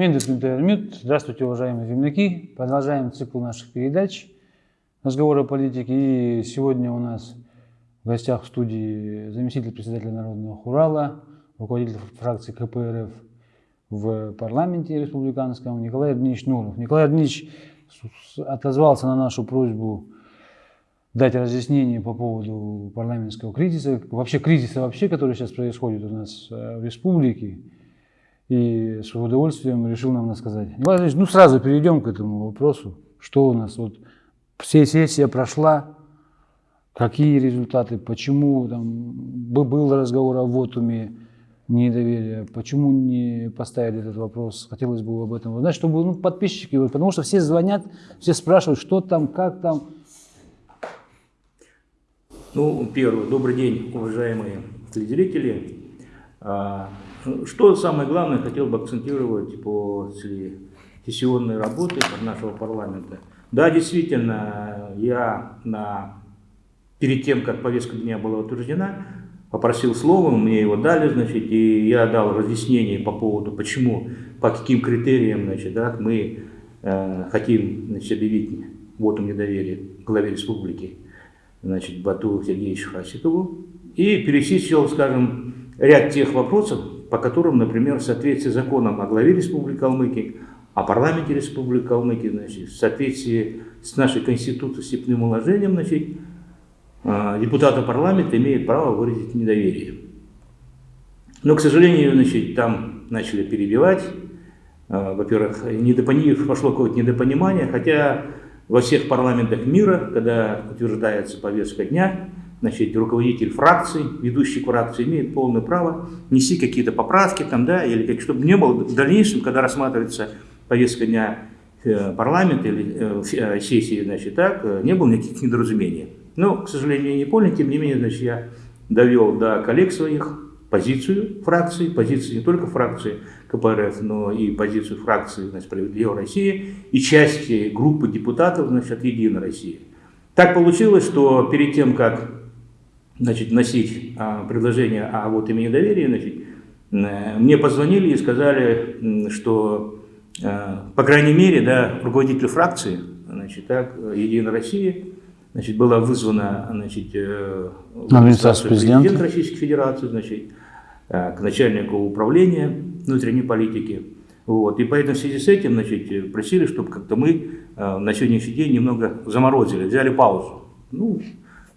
Миндет Здравствуйте, уважаемые земляки. Продолжаем цикл наших передач «Разговоры о политике». И сегодня у нас в гостях в студии заместитель председателя Народного Хурала, руководитель фракции КПРФ в парламенте республиканском Николай Эрднич Нуров. Николай Эрднич отозвался на нашу просьбу дать разъяснение по поводу парламентского кризиса, вообще кризиса вообще, который сейчас происходит у нас э, в республике. И с удовольствием решил нам рассказать. Николай ну сразу перейдем к этому вопросу. Что у нас вот? Все сессия прошла, какие результаты, почему там был разговор о вотуме недоверия, почему не поставили этот вопрос, хотелось бы об этом узнать, чтобы ну, подписчики, потому что все звонят, все спрашивают, что там, как там, ну, первый, добрый день, уважаемые телезрители. Что самое главное хотел бы акцентировать после сессионной работы нашего парламента. Да, действительно, я на, перед тем, как повестка дня была утверждена, попросил слова, мне его дали, значит, и я дал разъяснение по поводу, почему, по каким критериям, значит, да, мы э, хотим, значит, объявить вотум недоверия главе республики значит, Бату Сергеевичу Хасикову и перечислил, скажем, ряд тех вопросов, по которым, например, в соответствии с законом о главе Республики Калмыкия, о парламенте Республики Калмыкия, значит, в соответствии с нашей Конституцией, степным уложением, значит, а, депутаты парламента имеют право выразить недоверие. Но, к сожалению, значит, там начали перебивать. А, во-первых, пошло какое-то недопонимание, хотя во всех парламентах мира, когда утверждается повестка дня, значит, руководитель фракции, ведущий фракции имеет полное право нести какие-то поправки, там, да, или как, чтобы не было в дальнейшем, когда рассматривается повестка дня э, парламента или э, э, сессии, значит, так, не было никаких недоразумений. Но, к сожалению, не понял, тем не менее, значит, я довел до коллег своих позицию фракции, позицию не только фракции КПРФ, но и позицию фракции значит, «Справедливая Россия» и части группы депутатов значит, от «Единой России». Так получилось, что перед тем, как значит, носить а, предложение о вот имени доверия, значит, э, мне позвонили и сказали, что, а, по крайней мере, да, руководитель фракции, значит, так, «Единая Россия», значит, была вызвана значит, э, администрация президента Российской Федерации, значит, Э, к начальнику управления внутренней политики. Вот. И поэтому в связи с этим значит, просили, чтобы как-то мы э, на сегодняшний день немного заморозили, взяли паузу. Ну,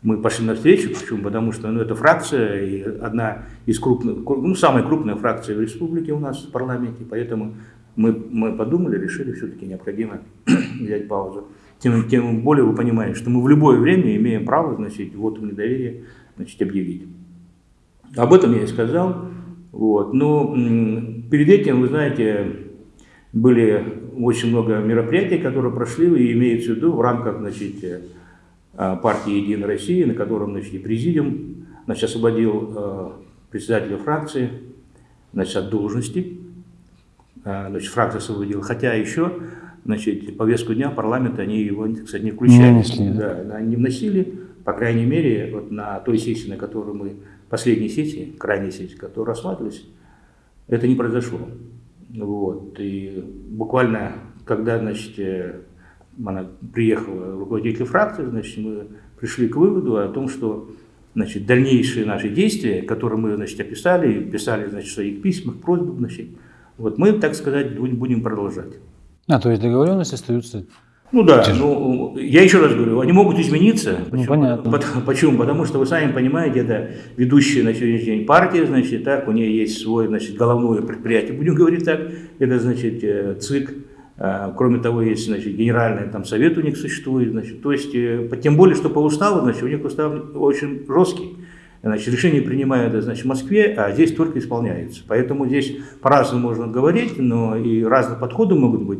мы пошли навстречу, почему? Потому что ну, это фракция, и одна из крупных, ну, самая крупная фракция в республике у нас в парламенте, поэтому мы, мы подумали, решили, все-таки необходимо взять паузу. Тем, тем более вы понимаете, что мы в любое время имеем право, значит, вот недоверие, значит, объявить. Об этом я и сказал. Вот. Но перед этим, вы знаете, были очень много мероприятий, которые прошли и имеются в виду в рамках значит, партии «Единая Россия», на котором значит, президиум значит, освободил э, председателя фракции значит, от должности. Э, значит, фракция освободила. Хотя еще значит, повестку дня парламента они его, кстати, не включали. Не, да, они не вносили, по крайней мере, вот на той сессии, на которой мы последней сети, крайней сети, которые рассматривались, это не произошло. Вот. И буквально, когда значит, э, она приехала руководитель фракции, значит, мы пришли к выводу о том, что значит, дальнейшие наши действия, которые мы значит, описали, писали значит, в своих письмах, просьбах, значит, вот мы, так сказать, будем продолжать. А, то есть договоренности остаются ну да, ну, я еще раз говорю, они могут измениться. Ну, почему? понятно. Почему? Потому что вы сами понимаете, это ведущая на сегодняшний день партия, значит, так, у нее есть свой, значит, головное предприятие, будем говорить так, это, значит, э, ЦИК, Кроме того, есть значит, генеральный там, совет у них существует. Значит, то есть, э, тем более, что по уставу, значит, у них устав очень жесткий. Значит, решение принимают значит, в Москве, а здесь только исполняется. Поэтому здесь по-разному можно говорить, но и разные подходы могут быть.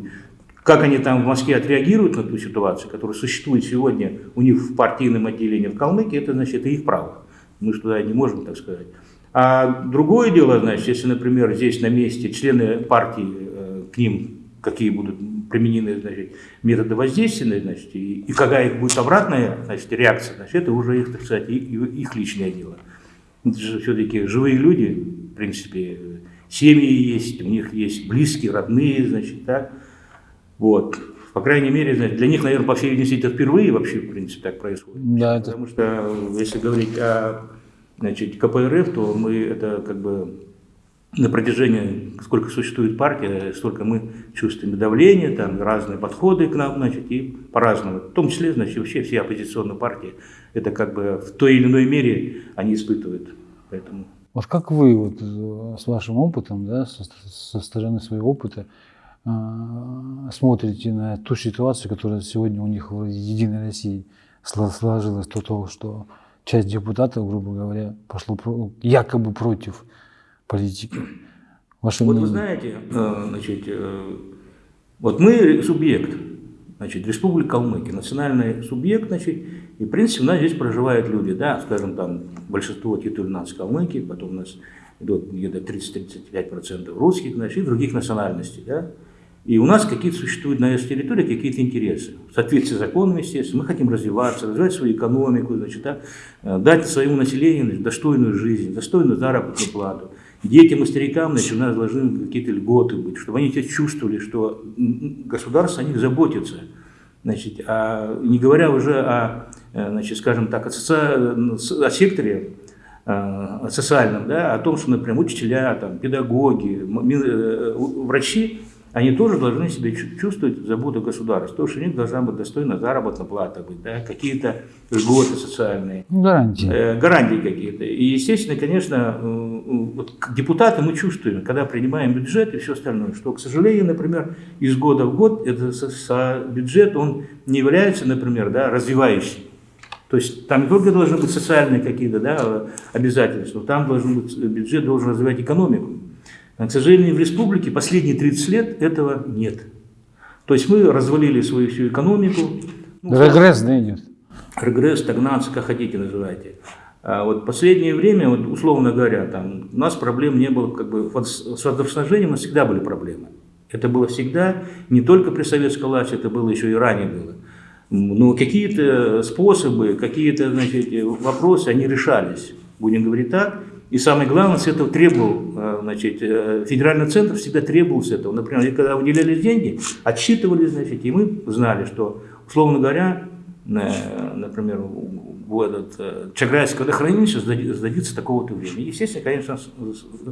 Как они там в Москве отреагируют на ту ситуацию, которая существует сегодня у них в партийном отделении в Калмыкии, это значит это их право. Мы же туда не можем, так сказать. А другое дело, значит, если, например, здесь на месте члены партии, э, к ним какие будут применены значит, методы воздействия, значит, и, и какая их будет обратная значит, реакция, значит, это уже их, так сказать, их личное дело. Это же все-таки живые люди, в принципе, семьи есть, у них есть близкие, родные, значит, да. Вот. По крайней мере, значит, для них, наверное, по всей видимости, это впервые вообще, в принципе, так происходит. Да, это- Потому что, если говорить о значит, КПРФ, то мы это как бы на протяжении, сколько существует партия, столько мы чувствуем давление, там разные подходы к нам, значит, и по-разному. В том числе, значит, вообще все оппозиционные партии, это как бы в той или иной мере они испытывают. Поэтому Вот как вы вот, э, с вашим опытом, да, со, со стороны своего опыта, э, смотрите на ту ситуацию, которая сегодня у них в Единой России сло- сложилась, до того, что часть депутатов, грубо говоря, пошло якобы против политики. Ваше Вот вы мнение? знаете, э, значит, э, вот мы субъект, значит, Республика Калмыкия, национальный субъект, значит, и, в принципе, у нас здесь проживают люди, да, скажем, там, большинство титулов у нас Калмыкии, потом у нас идут где-то 30-35% русских, значит, и других национальностей, да, и у нас какие-то существуют на этой территории какие-то интересы. В соответствии с законом, естественно, мы хотим развиваться, развивать свою экономику, значит, да, э, дать своему населению значит, достойную жизнь, достойную заработную плату. Детям и старикам значит, у нас должны какие-то льготы быть, чтобы они чувствовали, что государство о них заботится. Значит, а не говоря уже о, э, значит, скажем так, о, соци- о секторе э, социальном, да, о том, что, например, учителя, там, педагоги, э, врачи, они тоже должны себя чу- чувствовать заботу государства, потому что у них должна быть достойная заработная плата, быть, да, какие-то льготы социальные. Ну, гарантии. Э, гарантии какие-то. И, естественно, конечно, э, э, вот депутаты мы чувствуем, когда принимаем бюджет и все остальное, что, к сожалению, например, из года в год этот со- со- бюджет, он не является, например, да, развивающим. То есть там не только должны быть социальные какие-то да, обязательства, но там должен быть, бюджет должен развивать экономику. К сожалению, в республике последние 30 лет этого нет. То есть мы развалили свою всю экономику. Ну, Регресс, да, идет. регресс, стагнация, как хотите называйте. А вот последнее время, вот условно говоря, там, у нас проблем не было, как бы вот с водоснабжением у нас всегда были проблемы. Это было всегда, не только при советской власти, это было еще и ранее было. Но какие-то способы, какие-то вопросы, они решались, будем говорить так. И самое главное, с этого требовал, э, значит, э, федеральный центр всегда требовал с этого. Например, когда выделялись деньги, отсчитывали, значит, и мы знали, что, условно говоря, э, например, в этот Чаграйское водохранилище сдади- сдадится такого-то времени. Естественно, конечно,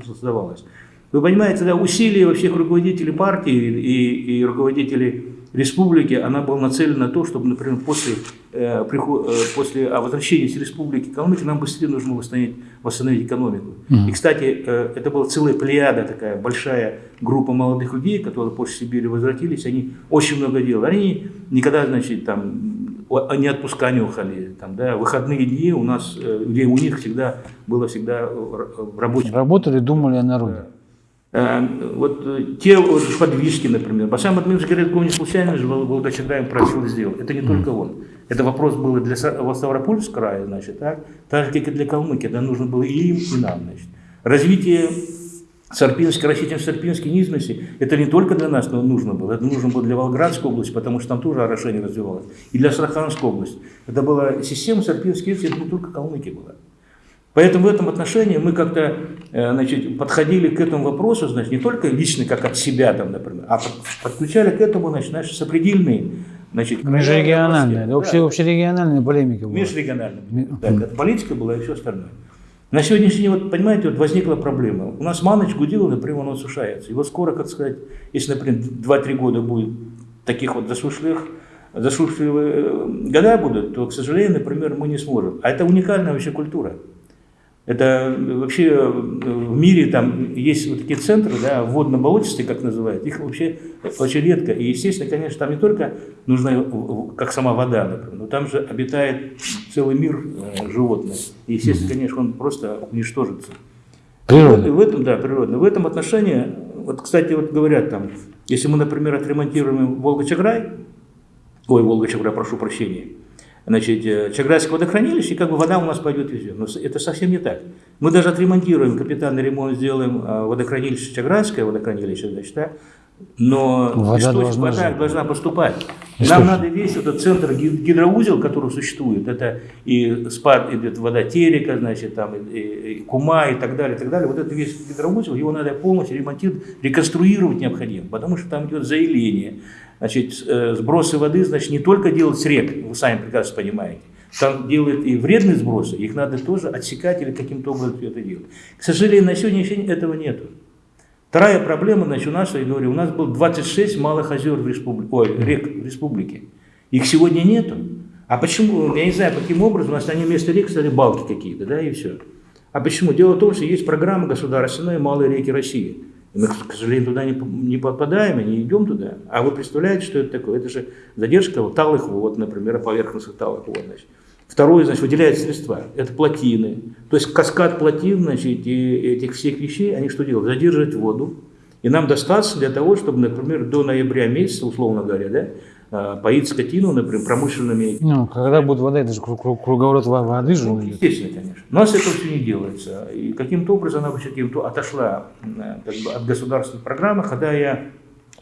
создавалось. Вы понимаете, да, усилия во всех руководителей партии и, и руководителей республики, она была нацелена на то, чтобы, например, после, э, приход- э, после а, возвращения с республики Калмыкия нам быстрее нужно восстановить, восстановить экономику. И, кстати, э, это была целая плеяда, такая большая группа молодых людей, которые после Сибири возвратились, они очень много делали. Они никогда, значит, там, они отпуска не уходили. Там, да, выходные дни у нас, э, где у них всегда было всегда в в рабочем Работали, думали о народе. Э, Вот э, те вот подвижки, например. Басам Админович Городков не случайно же Вол- Волгочагаем просил сделать. Это не только он. Это вопрос был и для Ставропольского края, значит, так? так же, как и для Калмыкии. Это нужно было и им, и нам. Значит. Развитие Сарпинской, растительно Сарпинской низменности, это не только для нас но нужно было, это нужно было для Волгоградской области, потому что там тоже орошение развивалось, и для Астраханской области. Это была система низменности, это не только Калмыкия была. Поэтому в этом отношении мы как-то э, значит, подходили к этому вопросу, значит, не только лично, как от себя, там, например, а под- подключали к этому значит, наши сопредельные значит, Межрегиональная, да, да, обще- общерегиональная полемика была. Межрегиональная. Так, это политика была и все остальное. На сегодняшний день, вот, понимаете, вот возникла проблема. У нас Маныч Гудилов, например, он осушается. И вот скоро, как сказать, если, например, 2-3 года будет таких вот засушливых, засушливые э, года будут, то, к сожалению, например, мы не сможем. А это уникальная вообще культура. Это э, вообще э, в мире там есть вот такие центры, да, водно-болотистые, как называют, их вообще очень редко. И, естественно, конечно, там не только нужна, э, как сама вода, например, но там же обитает целый мир животных. И, естественно, конечно, он просто уничтожится. Природа. И в этом, да, природно. В этом отношении, вот, кстати, вот говорят там, если мы, например, отремонтируем Волга-Чаграй, ой, Волга-Чаграй, прошу прощения, значит, э, Чаграйское водохранилище, и как бы вода у нас пойдет везде. Но это совсем не так. Мы даже отремонтируем, капитальный ремонт сделаем э, водохранилище Чаграйское водохранилище, значит, да, Но Вода источник- должна вода должна поступать. Источник. Нам надо весь этот центр ги- гидроузел, который существует, это и спад идет вода Терека, значит, там и- и Кума и так далее, и так далее. Вот этот весь гидроузел, его надо полностью ремонтировать, реконструировать необходимо, потому что там идет заиление. Значит, э, сбросы воды, значит, не только делать с рек, вы сами прекрасно понимаете, там делают и вредные сбросы, их надо тоже отсекать или каким-то образом это делать. К сожалению, на сегодняшний день этого нету. Вторая проблема, значит, у нас, я говорю, у нас было 26 малых озер в республике, ой, рек в республике. Их сегодня нету. А почему, я не знаю, каким образом, у нас они вместо рек стали балки какие-то, да, и все. А почему? Дело в том, что есть программа государственная «Малые реки России». И мы, к сожалению, туда не, не попадаем и не идем туда. А вы представляете, что это такое? Это же задержка вот талых вод, например, поверхностных талых вод. Значит. Второе, значит, выделяют средства. Это плотины. То есть каскад плотин, значит, и этих всех вещей, они что делают? Задерживают воду. И нам достаточно для того, чтобы, например, до ноября месяца, условно говоря, да, поить скотину, например, промышленными Ну, когда будет вода, это же кру- кру- круговорот во- воды же ну, естественно, конечно. У нас это все не делается. И каким-то образом она каким-то отошла э, как бы, от государственной программы, хотя я,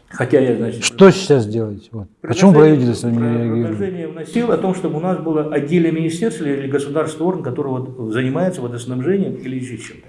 хотя я, значит, Что сейчас делать? Вот. Почему правительство не реагирует? Предложение вносил о том, чтобы у нас было отдельное министерство или государственный орган, который вот занимается водоснабжением или еще чем-то.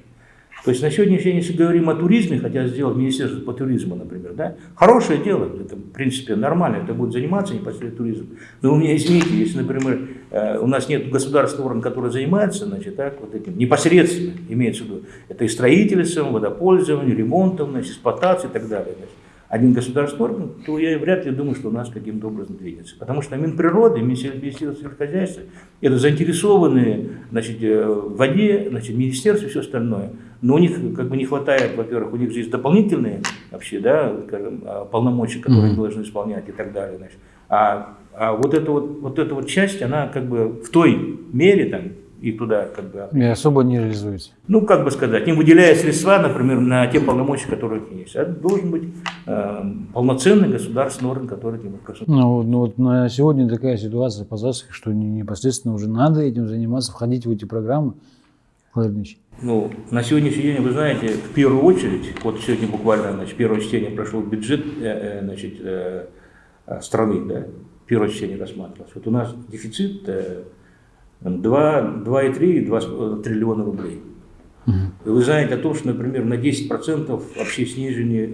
То есть на сегодняшний день, если говорим о туризме, хотя сделать министерство по туризму, например, да, хорошее дело, это в принципе нормально, это будет заниматься непосредственно туризмом. Но у меня, извините, если, например, э, у нас нет государственного органа, который занимается, значит, так, вот этим, непосредственно, имеется в виду, это и строительством, водопользованием, ремонтом, значит, эксплуатацией и так далее. значит один государственный орган, то я вряд ли думаю, что у нас каким-то образом двигается. Потому что Минприроды, Министерство сельскохозяйства, это заинтересованные значит, э, в воде, значит, министерство и все остальное. Но у них как бы не хватает, во-первых, у них же есть дополнительные вообще, да, скажем, а, полномочия, которые они должны исполнять и так далее. Значит. А, а вот, эта вот, вот эта вот часть, она как бы в той мере там, и туда как бы И особо не реализуется. ну, как бы сказать, не выделяя средства, например, на те полномочия, которые у них есть. Это должен быть э, полноценный государственный орган, который этим руководит. Ну, ну, вот на сегодня такая ситуация по засухе, что не- непосредственно уже надо этим заниматься, входить в эти программы. Владимир Ильич. Ну, на сегодняшний день, вы знаете, в первую очередь, вот сегодня буквально, значит, первое чтение прошло бюджет, э, э, значит, э, страны, да, первое чтение рассматривалось. Вот у нас дефицит э, 2, 2,3 2 триллиона рублей. И вы знаете о том, что, например, на 10% вообще снижены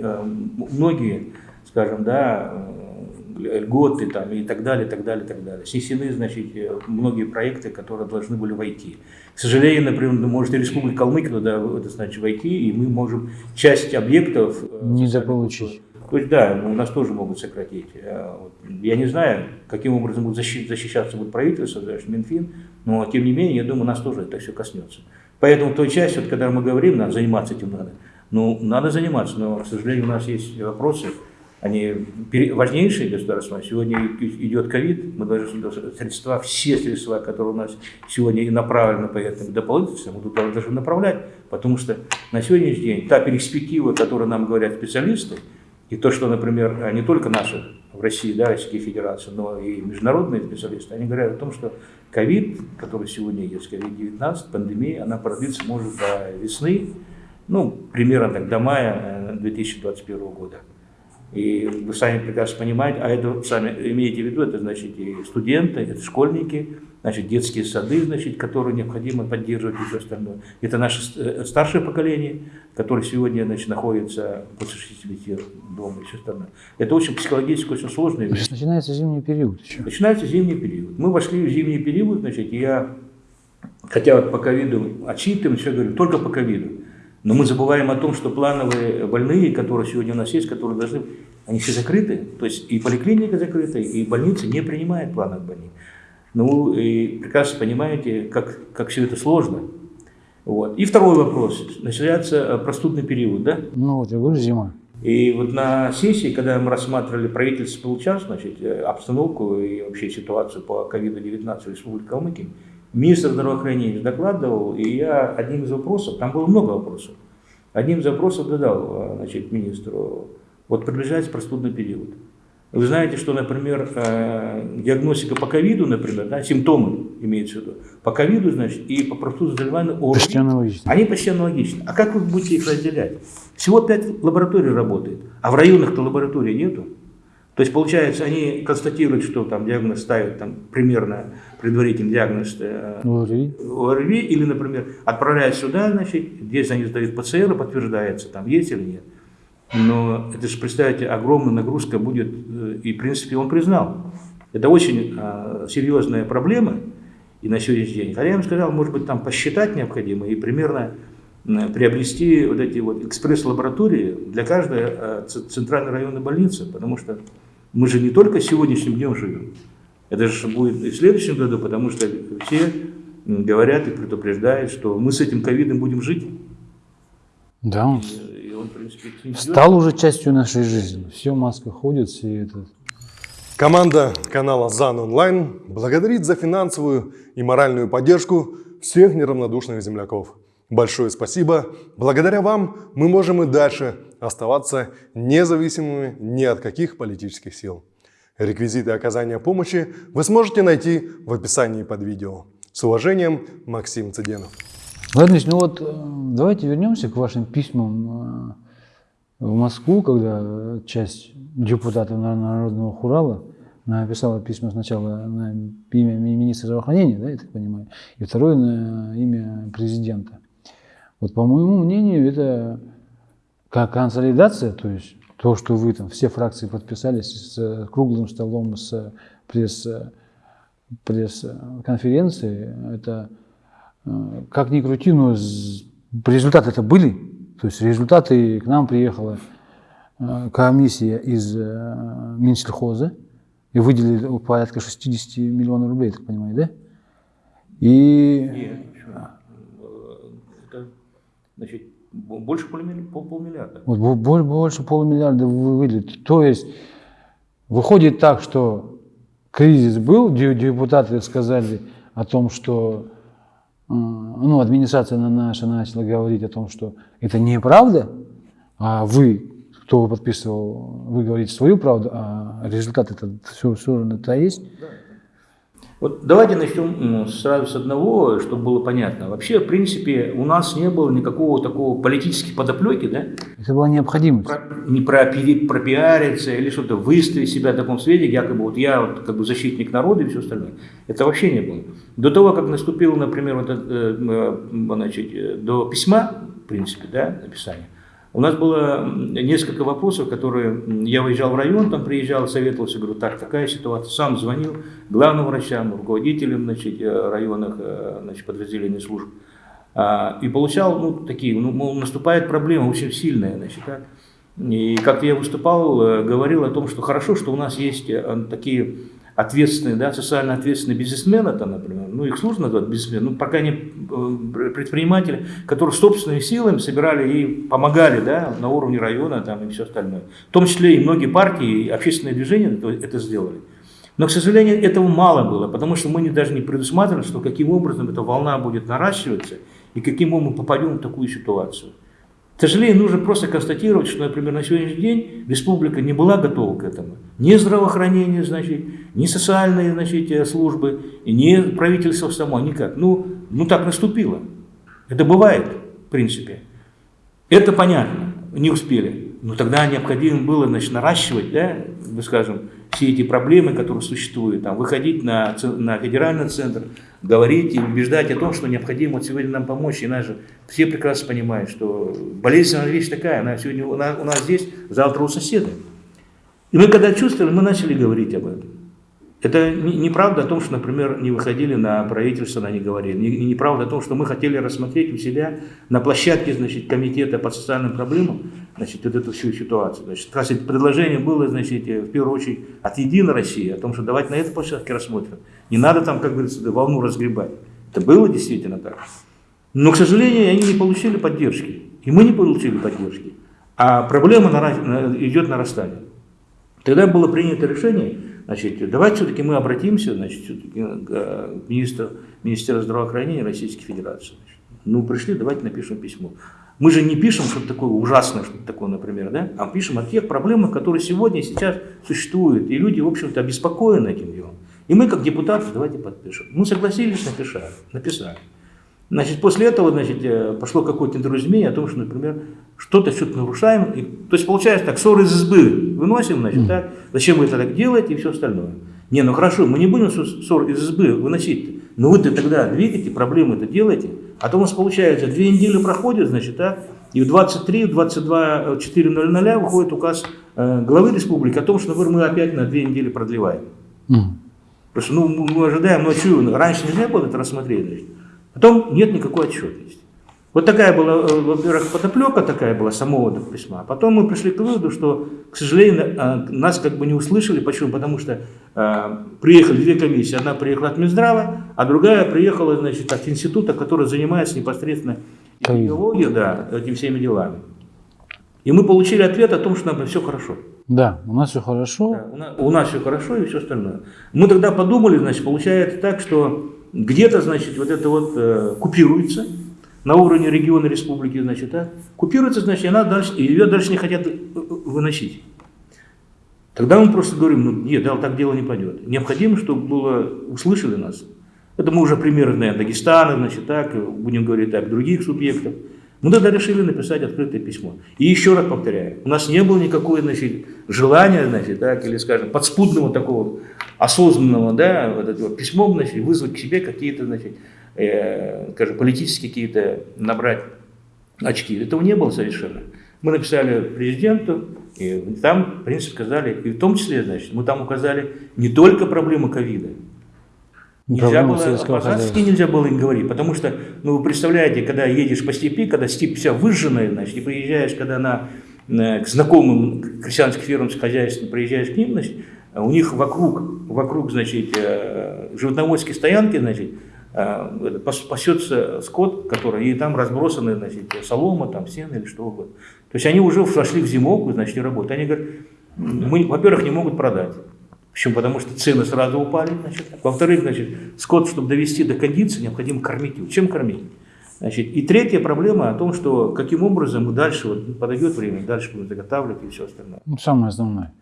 многие, скажем, да, льготы там, и так далее, так далее, так далее. Снесены, значит, э, многие проекты, которые должны были войти. К сожалению, например, может и Республика Калмыкия туда, это значит, войти, и мы можем часть объектов... э, Недополучить. То есть, да, у нас тоже могут сократить. Э, Я не знаю, каким образом будет защи- защищаться будет правительство, даже Минфин, но тем не менее, я думаю, нас тоже это все коснется. Поэтому той частью, вот, когда мы говорим, надо заниматься этим надо. Ну, надо заниматься, но, к сожалению, у нас есть вопросы, они важнейшие государства. Сегодня идет ковид, мы должны средства, все средства, которые у нас сегодня и направлены по этому дополнительным, мы туда должны направлять, потому что на сегодняшний день та перспектива, которую нам говорят специалисты, и то, что, например, не только наши в России, да, Российская Федерация, но и международные специалисты, они говорят о том, что ковид, который сегодня есть, ковид-19, пандемия, она продлится, может, до весны, ну, примерно так, до мая э, 2021 года. И вы сами прекрасно понимаете, а это сами имеете в виду, это значит и студенты, это школьники, значит детские сады, значит, которые необходимо поддерживать и все остальное. Это наше ст- старшее поколение, которое сегодня значит, находится после 60 лет дома и все остальное. Это очень психологически очень вещь. Сейчас начинается зимний период еще. Начинается зимний период. Мы вошли в зимний период, значит, я, хотя вот по ковиду отчитываем, все говорим, только по ковиду. Но мы забываем о том, что плановые больные, которые сегодня у нас есть, которые должны, они все закрыты. То есть и поликлиника закрыта, и больницы не принимают плановых больных. Ну, и прекрасно понимаете, как, как все это сложно. Вот. И второй вопрос. Начинается э, простудный период, да? Ну вот, я говорю, зима. И вот на сессии, когда мы рассматривали правительство получал, значит, э, обстановку и вообще ситуацию по ковиду-19 в Республике Калмыкия, министр здравоохранения докладывал, и я одним из вопросов, там было много вопросов, одним из вопросов задал э, значит, министру, вот приближается простудный период. Вы знаете, что, например, э, диагностика по ковиду, например, да, симптомы имеются в виду, по ковиду, значит, и по простуде заболевания ОРВИ, Почти аналогично. они почти аналогичны. А как вы будете их разделять? Всего пять лабораторий работает, а в районах-то лабораторий нету. То есть, получается, они констатируют, что там диагноз ставят там, примерно предварительный диагноз э, ОРВИ. ОРВИ, или, например, отправляют сюда, значит, здесь они сдают ПЦР, и подтверждается, там есть или нет. Но это же, представьте, огромная нагрузка будет, э, и, в принципе, он признал. Это очень а, серьезная проблема и на сегодняшний день. Хотя я им сказал, может быть, там посчитать необходимо и примерно приобрести вот эти вот экспресс-лаборатории для каждой ц- центральной районной больницы, потому что мы же не только сегодняшним днем живем, это же будет и в следующем году, потому что все говорят и предупреждают, что мы с этим ковидом будем жить. Да, он И он, в принципе, стал уже частью нашей жизни. Все, маска ходит, все это. Команда канала ЗАН Онлайн благодарит за финансовую и моральную поддержку всех неравнодушных земляков. Большое спасибо. Благодаря вам мы можем и дальше оставаться независимыми ни от каких политических сил. Реквизиты оказания помощи вы сможете найти в описании под видео. С уважением, Максим Цыденов. Ладно, ну вот э, давайте вернемся к вашим письмам э, в Москву, когда часть депутатов Нар- Народного Хурала написала письма сначала на имя ми- министра здравоохранения, да, я так понимаю, и второе на имя президента. Вот по моему мнению, это как консолидация, то есть то, что вы там, все фракции подписались с э, круглым столом, с пресс, э, пресс-конференции, это э, как ни крути, но результаты это были. То есть результаты к нам приехала э, комиссия из э, Минсельхоза и выделили порядка 60 миллионов рублей, так понимаю, да? И Нет? Э, значит, больше полумилли- пол- полмиллиарда. вот бо- бо- больше полумиллиарда вы- выделили. То есть выходит так, что кризис был, де- депутаты сказали о том, что э, ну, администрация на- наша начала говорить о том, что это неправда, а вы, кто подписывал, вы говорите свою правду, а результат это все, все это есть. Вот давайте начнем сразу с одного, чтобы было понятно. Вообще, в принципе, у нас не было никакого такого политической подоплеки, да? Это была необходимость. Про- не про пропиариться или что-то, выставить себя в таком свете, якобы вот я вот как бы защитник народа и все остальное. Это вообще не было. До того, как наступил, например, вот э, м, значит, э, до письма, в принципе, да, написания, у нас было несколько вопросов, которые я выезжал в район, там приезжал, советовался, говорю, так, такая ситуация, сам звонил главным врачам, руководителям значит, э, районных э, значит, подразделений служб. А, И получал, ну, такие, ну, мол, наступает проблема очень сильная, значит, да. И как я выступал, э, говорил о том, что хорошо, что у нас есть такие ответственные, да, социально ответственные бизнесмены, там, например, ну, их сложно назвать бизнесменами, ну, пока не э, предприниматели, которые собственными силами собирали и помогали, да, на уровне района, там, и все остальное. В том числе и многие партии, и общественные движения это, сделали. Но, к сожалению, этого мало было, потому что мы не, даже не предусматривали, что каким образом эта волна будет наращиваться и каким мы попадем в такую ситуацию. Сожалению, нужно просто констатировать, что, например, на сегодняшний день республика не была готова к этому. Ни здравоохранение, значит, ни социальные значит, э, службы, ни правительство само, никак. Ну, ну так наступило. Это бывает, в принципе. Это понятно, не успели. Но тогда необходимо было значит, наращивать, да, мы скажем, все эти проблемы, которые существуют, там, выходить на, на федеральный центр, говорить и убеждать о том, что необходимо вот сегодня нам помочь. И же все прекрасно понимают, что болезненная вещь такая, она сегодня у нас, у нас здесь, завтра у соседа. И мы когда чувствовали, мы начали говорить об этом. Это не- неправда о том, что, например, не выходили на правительство, на не говорили. Не- неправда о том, что мы хотели рассмотреть у себя на площадке значит, комитета по социальным проблемам значит, вот эту всю ситуацию. Значит, это предложение было, значит, э, в первую очередь от Единой России, о том, что давайте на этой площадке рассмотрим. Не надо там, как говорится, волну разгребать. Это было действительно так. Но, к сожалению, они не получили поддержки. И мы не получили поддержки. А проблема нара- на- идет нарастание. Тогда было принято решение, значит, давайте все-таки мы обратимся, значит, все-таки к э, министру, Министерству здравоохранения Российской Федерации. Значит. Ну, пришли, давайте напишем письмо. Мы же не пишем что-то такое ужасное, что-то такое, например, да? а пишем о тех проблемах, которые сегодня сейчас существуют. И люди, в общем-то, обеспокоены этим делом. И мы, как депутаты, давайте подпишем. Мы согласились, написали. написали. Значит, после этого значит, э, пошло какое-то недоразумение о том, что, например, что-то что-то нарушаем. И, то есть, получается так, ссоры из избы выносим, значит, так, зачем вы это так делаете и все остальное. Не, ну хорошо, мы не будем ссор из избы выносить. Но вы-то тогда двигаете, проблемы это делаете. А то у нас получается, две недели проходят, значит, так, и в 23, в 22, 4.00 выходит указ э, главы республики о том, что например, мы опять на две недели продлеваем. Mm. Просто ну, мы ожидаем ночью, раньше нельзя было это рассмотреть. Значит. Потом нет никакой отчетности. Вот такая была, э, во-первых, подоплека такая была самого письма. А потом мы пришли к выводу, что, к сожалению, э, нас как бы не услышали. Почему? Потому что э, приехали две комиссии. Одна приехала от Минздрава, а другая приехала значит, от института, который занимается непосредственно идеологией, да, этими всеми делами. И мы получили ответ о том, что нам все хорошо. Да, у нас все хорошо. Да, у, нас, у нас все хорошо и все остальное. Мы тогда подумали, значит, получается так, что где-то, значит, вот это вот э, купируется на уровне региона республики, значит, а, купируется, значит, она дальше, и ее дальше не хотят э, э, выносить. Тогда мы просто говорим, ну нет, да, так дело не пойдет. Необходимо, чтобы было, услышали нас. Это мы уже примеры, наверное, Дагестана, значит, так, будем говорить так, других субъектов. Мы тогда решили написать открытое письмо. И еще раз повторяю, у нас не было никакого значит, желания, значит, так, или, скажем, подспудного такого осознанного, да, вот этого письмом, значит, вызвать к себе какие-то, значит, э, скажем, политические какие-то набрать очки. Этого не было совершенно. Мы написали президенту, и там, в принципе, сказали, и в том числе, значит, мы там указали не только проблемы ковида, Нельзя было, по нельзя было им говорить, потому что, ну, вы представляете, когда едешь по степи, когда степь вся выжженная, значит, и приезжаешь, когда на, на, к знакомым крестьянским фермам хозяйством приезжаешь к ним, значит, у них вокруг, вокруг, значит, э, животноводские стоянки, значит, э, пасется скот, который, и там разбросаны, значит, солома, там, сено или что угодно. То есть они уже вошли в зимовку, значит, не работают. Они говорят, мы, во-первых, не могут продать. Почему? Потому что цены сразу упали. Во-вторых, значит, скот, чтобы довести до кондиции, необходимо кормить его. Чем кормить? Значит, и третья проблема о том, что каким образом дальше, вот, подойдет время, дальше будем заготавливать и все остальное. Ну, самое основное.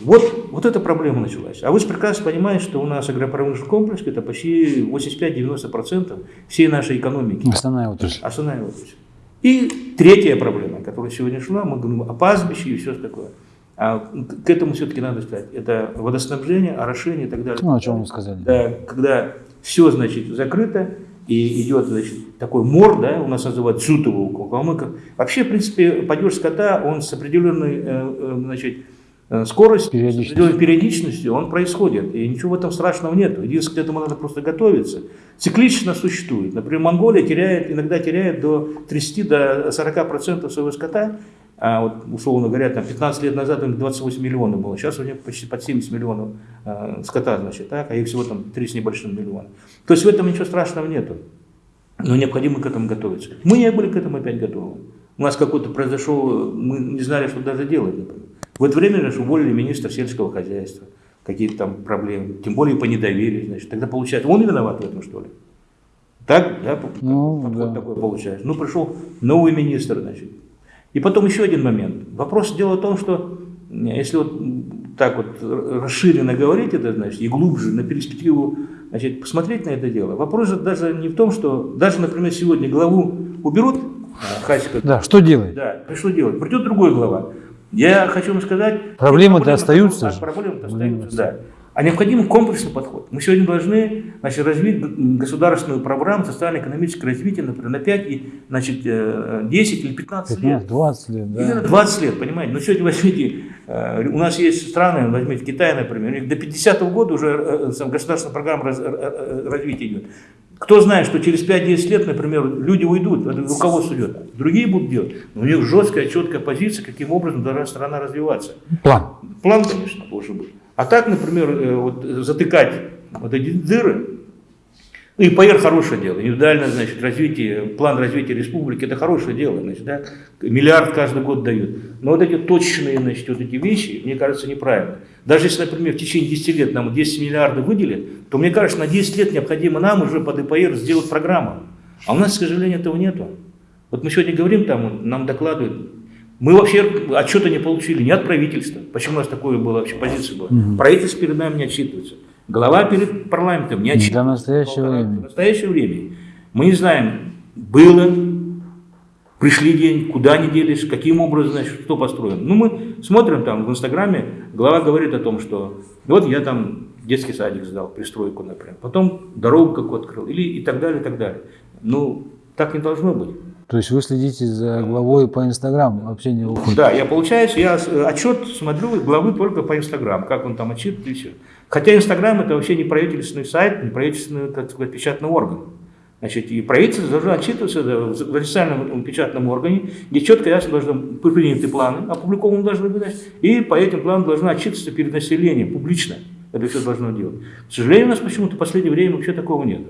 Вот, вот эта проблема началась. А вы прекрасно понимаете, что у нас агропромышленный комплекс это почти 85-90% всей нашей экономики. Основная отрасль. Основная отрасль. И третья проблема, которая сегодня шла, мы говорим о пастбище и все такое. А к этому все-таки надо сказать. Это водоснабжение, орошение и так далее. Ну, о чем вы сказали. Да, когда все, значит, закрыто, и идет, значит, такой мор, да, у нас называют дзютово у калмыков. Вообще, в принципе, падеж скота, он с определенной, э, э, значит, э, скоростью, периодичностью. с определенной периодичностью, он происходит. И ничего в этом страшного нет. Единственное, к этому надо просто готовиться. Циклично существует. Например, Монголия теряет, иногда теряет до 30-40% до 40 своего скота, а вот, условно говоря, там 15 лет назад у них 28 миллионов было, сейчас у них почти под 70 миллионов э, скота, значит, так, а их всего там 3 с небольшим миллиона. То есть в этом ничего страшного нету, но необходимо к этому готовиться. Мы не были к этому опять готовы. У нас какой-то произошел, мы не знали, что даже делать. Например. В это время же уволили министра сельского хозяйства, какие-то там проблемы, тем более по недоверию, значит. Тогда получается, он виноват в этом, что ли? Так, да, ну, подход да. такой получается. Ну, пришел новый министр, значит, и потом еще один момент. Вопрос дело в том, что если вот так вот расширенно говорить это, значит, и глубже на перспективу значит, посмотреть на это дело, вопрос же даже не в том, что даже, например, сегодня главу уберут, а, Хасика, да, что делать? Да, что делать? Придет другой глава. Я хочу вам сказать... Проблемы-то остаются. Проблемы-то остаются, да а необходим комплексный подход. Мы сегодня должны значит, развить государственную программу социально-экономического развития, например, на 5, и, значит, 10 э, или 15 лет. 20 лет, да. Именно 20 лет, понимаете. Но сегодня возьмите, э, у нас есть страны, возьмите Китай, например, у них до 50 -го года уже э, государственная программа развития идет. Кто знает, что через 5-10 лет, например, люди уйдут, руководство идет, другие будут делать. Но у них жесткая, четкая позиция, каким образом должна страна развиваться. План. План, конечно, должен быть. А так, например, э, вот, затыкать вот эти дыры, ну, и ИПР хорошее дело, индивидуальное значит, развитие, план развития республики, это хорошее дело, значит, да? миллиард каждый год дают. Но вот эти точные значит, вот эти вещи, мне кажется, неправильно. Даже если, например, в течение 10 лет нам 10 миллиардов выделят, то мне кажется, на 10 лет необходимо нам уже под ИПР сделать программу. А у нас, к сожалению, этого нету. Вот мы сегодня говорим, там нам докладывают, мы вообще отчета не получили ни от правительства. Почему у нас такое было вообще позиция была? Правительство перед нами не отчитывается. Глава перед парламентом не отчитывается. До настоящего времени. В настоящее время. Мы не знаем, было, пришли день, куда они делись, каким образом, значит, что построено. Ну, мы смотрим там в Инстаграме, глава говорит о том, что вот я там детский садик сдал, пристройку, например, потом дорогу какую открыл, или и так далее, и так далее. Ну, так не должно быть. То есть вы следите за главой по Инстаграму, вообще не уходит. Да, я получается, я с- отчет смотрю главы только по Инстаграм, как он там отчитывает и все. Хотя Инстаграм это вообще не правительственный сайт, не правительственный, так сказать, печатный орган. Значит, и правительство должно отчитываться в официальном печатном органе, где четко ясно должны быть приняты планы, опубликованы должны быть, и по этим планам должна отчитываться перед населением публично. Это все должно делать. К сожалению, у нас почему-то в последнее время вообще такого нет.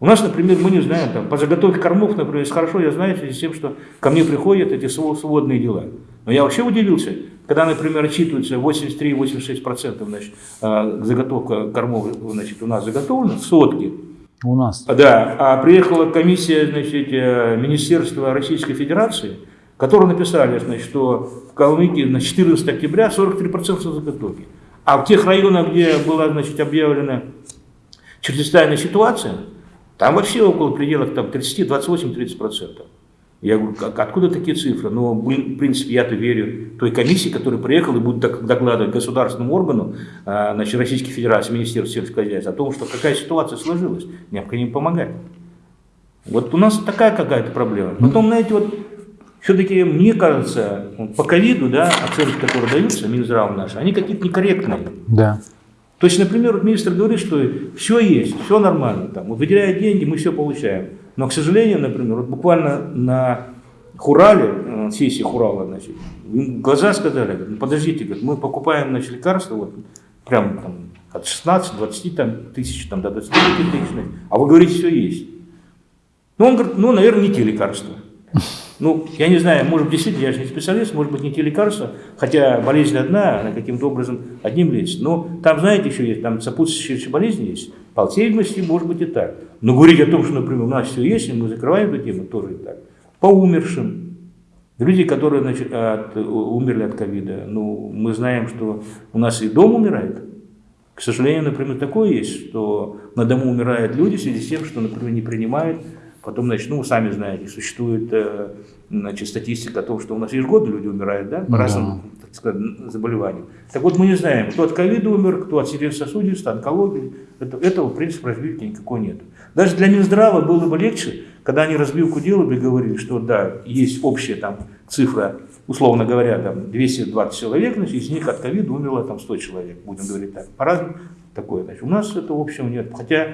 У нас, например, мы не знаем, там, по заготовке кормов, например, хорошо я знаю с тем, что ко мне приходят эти сво- сводные дела. Но я вообще удивился, когда, например, отчитывается 83-86% значит, а, заготовка кормов значит, у нас заготовлена, сотки. У нас. А, Да, а приехала комиссия значит, э, Министерства Российской Федерации, которые написали, значит, что в Калмыкии на 14 октября 43% заготовки. А в тех районах, где была значит, объявлена чрезвычайная ситуация, там вообще около пределах там, 30, 28-30%. Я говорю, как, откуда такие цифры? Но, блин, в принципе, я-то верю той комиссии, которая приехала и будет док- докладывать государственному органу а, значит, Российской Федерации, Министерству сельского хозяйства о том, что какая ситуация сложилась, необходимо помогать. Вот у нас такая какая-то проблема. Потом, знаете, вот все-таки, мне кажется, по ковиду, да, оценки, которые даются, Минздрав наши, они какие-то некорректные. Да. То есть, например, вот министр говорит, что все есть, все нормально, там, вот выделяют деньги, мы все получаем. Но, к сожалению, например, вот буквально на Хурале, э, сессии Хурала, значит, им глаза сказали, ну, подождите, мы покупаем значит, лекарства, вот, прям там, от 16-20 там, тысяч там, до 25 тысяч, а вы говорите, все есть. Ну, он говорит, ну, наверное, не те лекарства. Ну, я не знаю, может быть, действительно, я же не специалист, может быть, не те лекарства, хотя болезнь одна, она каким-то образом одним лечится. Но там, знаете, еще есть, там сопутствующие болезни есть. По может быть и так. Но говорить о том, что, например, у нас все есть, и мы закрываем эту тему, тоже и так. По умершим. Люди, которые значит, от- умерли от ковида, ну, мы знаем, что у нас и дом умирает. К сожалению, например, такое есть, что на дому умирают люди в связи с тем, что, например, не принимают. Потом, значит, ну, сами знаете, существует э, значит, статистика о том, что у нас ежегодно люди умирают, да, по Да. разным так сказать, заболеваниям. Так вот, мы не знаем, кто от ковида умер, кто от сердечно-сосудистой, онкологии. Это, этого, в принципе, развития никакого нет. Даже для Минздрава было бы легче, когда они разбивку делали и говорили, что да, есть общая там цифра, условно говоря, там 220 человек, значит, из них от ковида умерло там 100 человек, будем говорить так. По-разному такое. Значит, у нас этого общего нет. Хотя,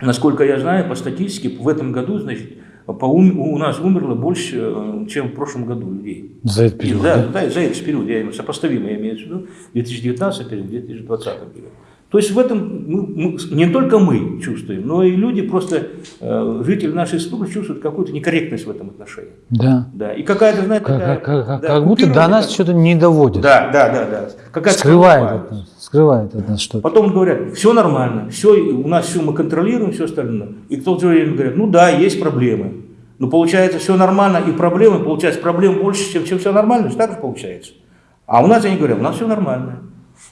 насколько я знаю, по статистике, в этом году, значит, по ум- у нас умерло больше, э, чем в прошлом году людей. За этот И период. да, да? да, за этот период, я имею сопоставимо, я имею в виду 2019 или 2020 период. То есть в этом мы- мы- не только мы чувствуем, но и люди просто, э, жители нашей республики чувствуют какую-то некорректность в этом отношении. Да. Да. И какая-то, знаете, Как, такая, как- как- да, как будто до нас как- что-то не доводит. Да, да, да, да. Какая-то Скрывает от нас. Скрывает от нас что-то. Потом говорят, все нормально, все, у нас все мы контролируем, все остальное. И в то же время говорят, ну да, есть проблемы. Но получается все нормально, и проблемы, получается, проблем больше, чем, чем все нормально, так же получается. А у нас они говорят, у нас все нормально.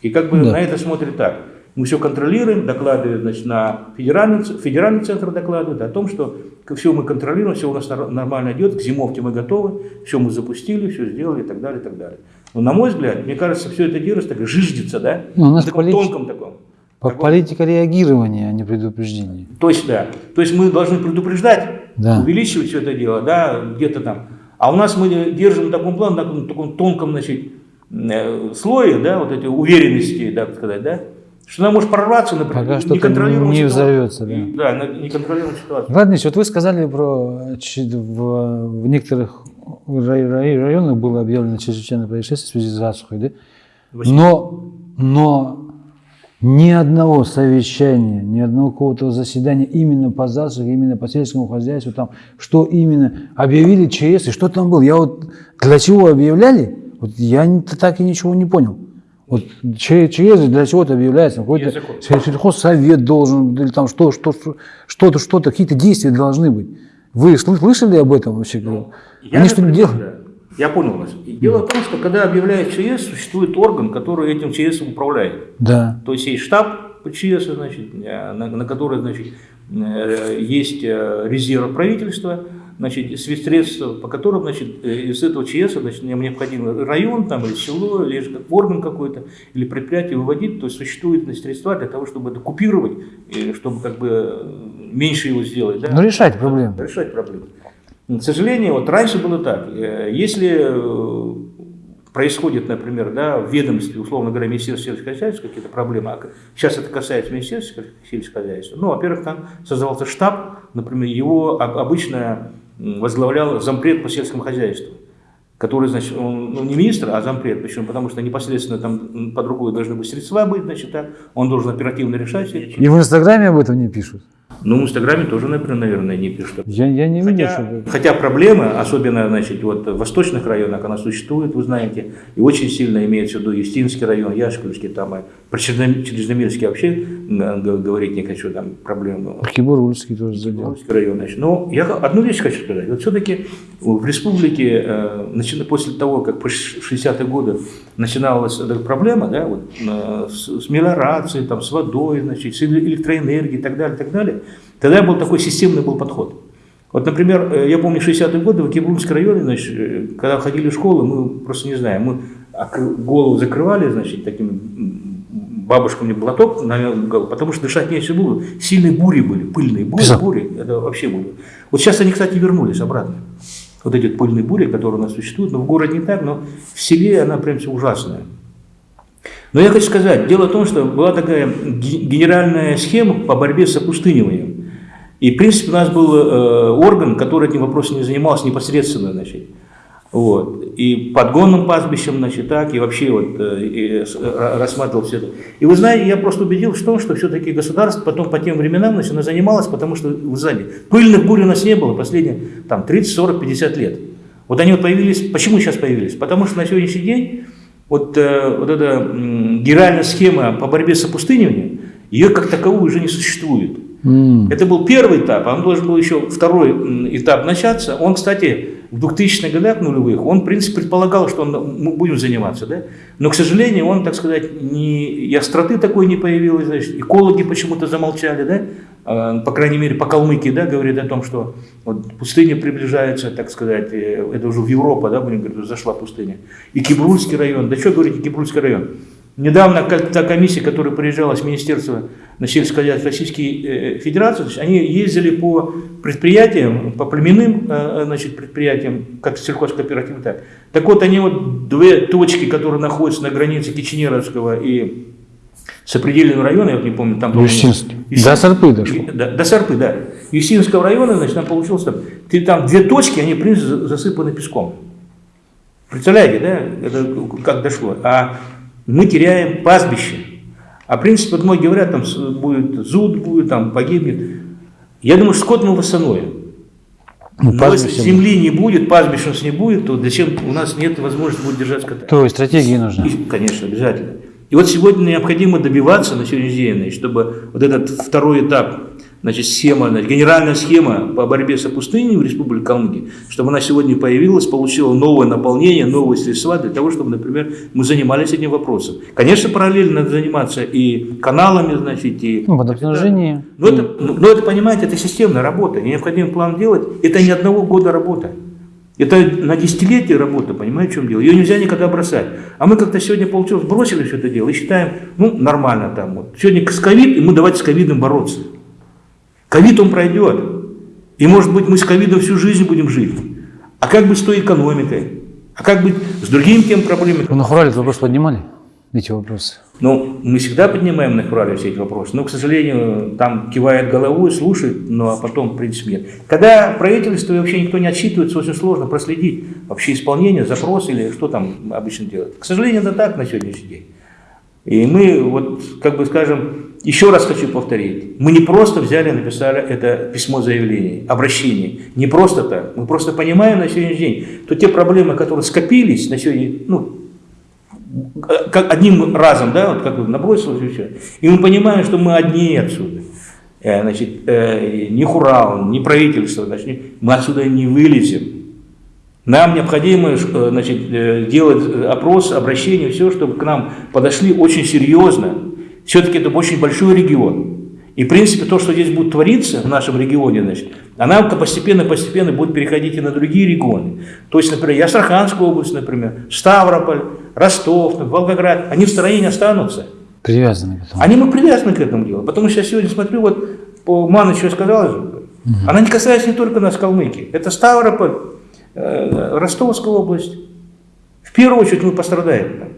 И как бы Да. на это смотрят так. Мы все контролируем, докладывают значит, на федеральный, федеральный центр докладывает о том, что все мы контролируем, все у нас нормально идет, к зимовке мы готовы, все мы запустили, все сделали и так далее, и так далее. Но на мой взгляд, мне кажется, все это делается так жиждется, да? Ну, у нас в таком полит- тонком таком. По- Политика реагирования, а не предупреждения. То есть, да. То есть мы должны предупреждать, Да. увеличивать все это дело, да, где-то там. А у нас мы держим на таком плане, на таком, таком тонком, значит, э, слое, да, вот эти уверенности, так сказать, да, что она может прорваться, например, Пока неконтролируемую не ситуацию. взорвется, да. И, Да, на неконтролируемую ситуацию. Владимир, вот вы сказали про в, в некоторых рай- рай- районах было объявлено чрезвычайное происшествие в связи с засухой, да? Но, но ни одного совещания, ни одного какого-то заседания именно по засухе, именно по сельскому хозяйству, там, что именно объявили ЧС и что там было. Я вот для чего объявляли, вот я так и ничего не понял. Вот Ч- ЧС для чего-то объявляется, какой-то сельхозсовет должен, или там что, что, что- что-то, что-то, какие-то действия должны быть. Вы сл- слышали об этом вообще? Ну, Я, Они что-нибудь например, делают? Я понял вас. Дело в том, что когда объявляют ЧС, существует орган, который этим ЧС управляет. Да. То есть есть штаб ЧС, значит, э, на, на который значит, э, есть э, резерв правительства, значит, средства, по которым значит, э, из этого ЧС значит, нам необходимо район там, или село, или же орган какой-то, или предприятие выводить, то есть существуют значит, средства для того, чтобы это купировать, и чтобы как бы э, меньше его сделать. Да? Ну, решать проблему. решать проблемы. К сожалению, вот раньше было так. Э, Если э, происходит, например, да, в ведомстве, условно говоря, Министерства сельского хозяйства какие-то проблемы, а сейчас это касается Министерства сельского хозяйства, ну, во-первых, там создавался штаб, например, его об- обычно м, возглавлял зампред по сельскому хозяйству, который, значит, он, ну, не министр, а зампред, почему? Потому что непосредственно там под рукой должны быть средства быть, значит, так, он должен оперативно решать И в Инстаграме об этом не пишут. Ну, в Инстаграме тоже, например, наверное, не пишут. Я, я не видел, Хотя, чтобы... хотя проблема, особенно значит, вот, в восточных районах, она существует, вы знаете, и очень сильно имеется в виду Юстинский район, Яшкульский, там, и про Черном- Черномирский вообще говорить не хочу, там проблемы. Кибурульский тоже задел. Район, значит. Но я одну вещь хочу сказать. Вот все-таки в республике, э, после того, как по ш- 60-е годы начиналась эта проблема, да, вот, э, с, с мелиорацией, там, с водой, значит, с эле- электроэнергией и так далее, и так далее, тогда был такой системный был подход. Вот, например, э, я помню 60-е годы в Кибрунском районе, значит, э, когда ходили в школу, мы просто не знаем, мы голову закрывали, значит, таким м, бабушка мне платок навел в потому что дышать нечего было. Сильные бури были, пыльные бури, Писал. бури, это вообще было. Вот сейчас они, кстати, вернулись обратно. Вот эти пыльные бури, которые у нас существуют, но в городе не так, но в селе она прям все ужасная. Но я хочу сказать, дело в том, что была такая ге- генеральная схема по борьбе с опустыниванием. И, в принципе, у нас был э, орган, который этим вопросом не занимался непосредственно, значит. Вот. И подгонным пастбищем, значит, так, и вообще вот э, и ра- рассматривал все это. И вы знаете, я просто убедился в том, что все-таки государство потом по тем временам значит, оно занималось, потому что, вы знаете, пыльных бурь у нас не было последние там, 30, 40, 50 лет. Вот они вот появились, почему сейчас появились? Потому что на сегодняшний день вот, э, вот эта генеральная схема по борьбе с опустыниванием, ее как таковую уже не существует. М. Это был первый этап, а он должен был еще второй этап начаться. Он, кстати, в 2000-х годах нулевых, он, в принципе, предполагал, что он, мы будем заниматься, да? Но, к сожалению, он, так сказать, не, и остроты такой не появилось, значит, экологи почему-то замолчали, да? А, По крайней мере, по Калмыкии, да, говорит о том, что вот пустыня приближается, так сказать, э, это уже в Европу, да, будем говорить, зашла пустыня. И Кибрульский район, да что говорить, Кибрульский район. Недавно та комиссия, которая приезжала с Министерства на сельское хозяйство Российской э, Федерации, значит, они ездили по предприятиям, по племенным э, значит, предприятиям, как сельхозкооперативы, так. Так вот, они вот две точки, которые находятся на границе Киченеровского и сопредельного района, я вот не помню, там... Юстин- До Сарпы дошло. Да, до Сарпы, да. Юстинского района, значит, там получилось там, там две точки, они, в принципе, за- засыпаны песком. Представляете, да, это как дошло. А мы теряем пастбище. А в принципе, вот многие говорят, там будет зуд, будет, там погибнет. Я думаю, что скот мы восстановим. Ну, Но если земли не будет, пастбища у нас не будет, то зачем у нас нет возможности будет держать скота? То есть стратегии нужны. И, конечно, обязательно. И вот сегодня необходимо добиваться на сегодняшний день, чтобы вот этот второй этап, значит, схема, значит, генеральная схема по борьбе с опустыней в Республике Калмыкия, чтобы она сегодня появилась, получила новое наполнение, новые средства для того, чтобы, например, мы занимались этим вопросом. Конечно, параллельно надо заниматься и каналами, значит, и... Ну, водоснабжение. Но это, но это, понимаете, это системная работа, и необходимо план делать. Это не одного года работа. Это на десятилетие работа, понимаете, в чем дело? Ее нельзя никогда бросать. А мы как-то сегодня получилось, бросили все это дело и считаем, ну, нормально там. Вот. Сегодня с ковид, и мы давайте с ковидом бороться. Ковид он пройдет. И может быть мы с ковидом всю жизнь будем жить. А как быть с той экономикой? А как быть с другими тем проблемами? Вы на Хурале этот вопрос поднимали? Эти вопросы. Ну, мы всегда поднимаем на Хурале все эти вопросы, но, к сожалению, там кивает головой, слушает, но а потом, в принципе, нет. Когда правительство и вообще никто не отчитывается, очень сложно проследить вообще исполнение, запрос или что там обычно делают. К сожалению, это так на сегодняшний день. И мы, вот, как бы скажем, еще раз хочу повторить, мы не просто взяли и написали это письмо заявления, обращение. Не просто так. Мы просто понимаем на сегодняшний день, что те проблемы, которые скопились на сегодня, ну, как одним разом, да, вот как бы набросилось и все. И мы понимаем, что мы одни отсюда. э, значит, э, ни Хурал, ни правительство, значит, мы отсюда не вылезем. Нам необходимо э, значит, делать опрос, обращение, все, чтобы к нам подошли очень серьезно. Все-таки это очень большой регион. И, в принципе, то, что здесь будет твориться в нашем регионе, значит, она постепенно-постепенно будет переходить и на другие регионы. То есть, например, и Астраханская область, например, Ставрополь, Ростов, Волгоград, они в стороне не останутся. Привязаны к этому. Они мы привязаны к этому делу. Потому что я сегодня смотрю, вот по Ману что сказала же, она не касается не только нас, Калмыкии. Это Ставрополь, э, Ростовская область. В первую очередь мы пострадаем.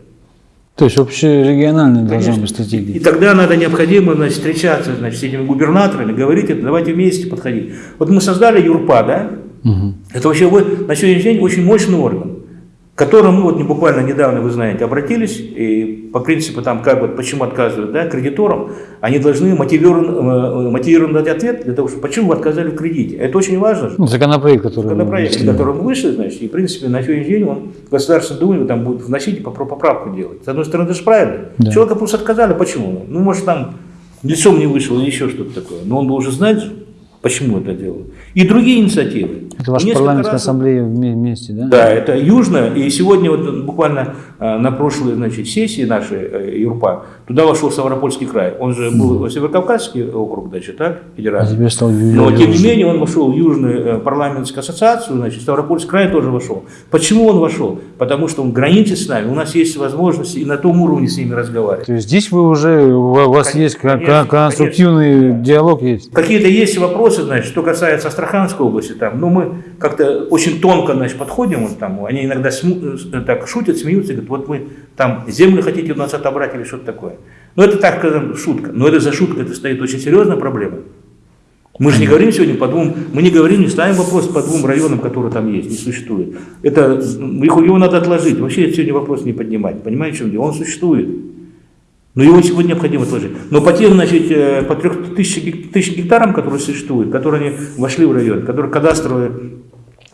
То есть общерегиональная должна Конечно. быть стратегия. И тогда надо необходимо значит, встречаться значит, с этими губернаторами, говорить это, давайте вместе подходить. Вот мы создали ЮРПА, да? Мгм. Это вообще на сегодняшний день очень мощный орган, к которому мы вот не буквально недавно, вы знаете, обратились, и по принципу там как вот почему отказывают да, кредиторам, они должны мотивированно, э, мотивированно дать ответ для того, чтобы почему вы отказали в кредите. Это очень важно. Ну, законопроект, который... Законопроект, который мы вышли, значит, и, в принципе, на сегодняшний день он в Государственной Думе там будет вносить и поправку делать. С одной стороны, это же правильно. Да. Человека просто отказали. Почему? Ну, может, там лицом не вышел или еще что-то такое. Но он должен знать, почему это делал. И другие инициативы. Это ваша парламентская раз- ассамблея вме- вместе, да? да, это южно. И сегодня вот буквально э, на прошлой значит, сессии нашей э, ЮРПА туда вошел Ставропольский край. Он же был Северокавказский округ, значит, так, А федеральный. теперь стал Но, тем не менее, он вошел в Южную э, парламентскую ассоциацию, значит, Ставропольский край тоже вошел. Почему он вошел? Потому что он границы с нами, у нас есть возможность и на том уровне с ними разговаривать. То есть здесь вы уже, у вас Конечно, есть конструктивный конечно, диалог есть? Какие-то есть вопросы, значит, что касается Астраханской области, там, ну, мы как-то очень тонко, значит, подходим, вот там, они иногда сму- э, так шутят, смеются, говорят, вот мы там землю хотите у нас отобрать или что-то такое. Ну, это так, скажем, шутка. Но это за шуткой это стоит очень серьезная проблема. Мы же не говорим сегодня по двум, мы не говорим, не ставим вопрос по двум районам, которые там есть, не существует. Это, м, их- его надо отложить. Вообще сегодня вопрос не поднимать. Понимаете, в чем дело? Он существует. Но его сегодня необходимо отложить. Но по тем, значит, э, по трех тысяч, гек- тысяч гектарам, которые существуют, которые они вошли в район, которые кадастровые,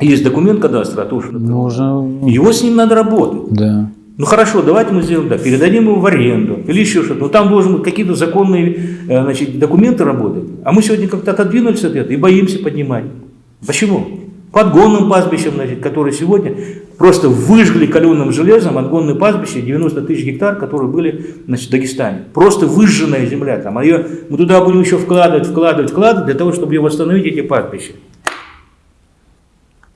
есть документ кадастра, а то, что Нужно, его с ним надо работать. да. Ну хорошо, давайте мы сделаем так, передадим его в аренду или еще что-то. Но там должны быть какие-то законные э, значит, документы работать. А мы сегодня как-то отодвинулись от этого и боимся поднимать. Почему? По отгонным пастбищам, значит, которые сегодня просто выжгли каленым железом отгонные пастбища 90 тысяч гектар, которые были значит, в Дагестане. Просто выжженная земля. Там, а ее, мы туда будем еще вкладывать, вкладывать, вкладывать для того, чтобы ее восстановить, эти пастбища.